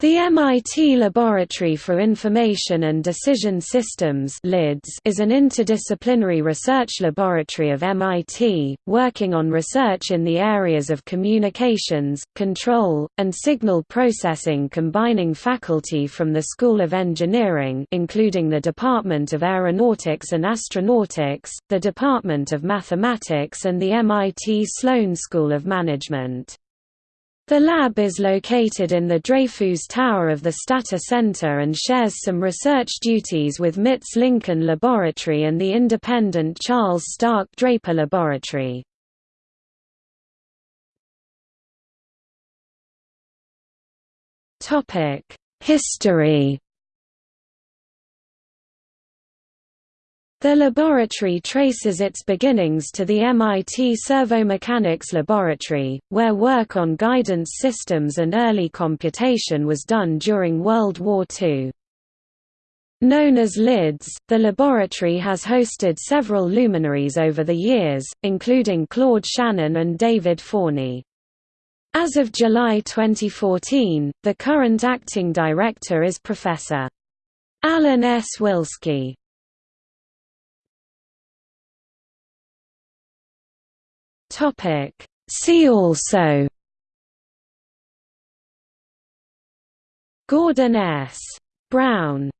The MIT Laboratory for Information and Decision Systems is an interdisciplinary research laboratory of MIT, working on research in the areas of communications, control, and signal processing combining faculty from the School of Engineering including the Department of Aeronautics and Astronautics, the Department of Mathematics and the MIT Sloan School of Management. The lab is located in the Dreyfoos Tower of the Stata Center and shares some research duties with MIT's Lincoln Laboratory and the independent Charles Stark Draper Laboratory. History The laboratory traces its beginnings to the MIT Servomechanisms Laboratory, where work on guidance systems and early computation was done during World War II. Known as LIDS, the laboratory has hosted several luminaries over the years, including Claude Shannon and David Forney. As of July 2014, the current acting director is Professor. Alan S. Willsky. Topic See also Gordon S. Brown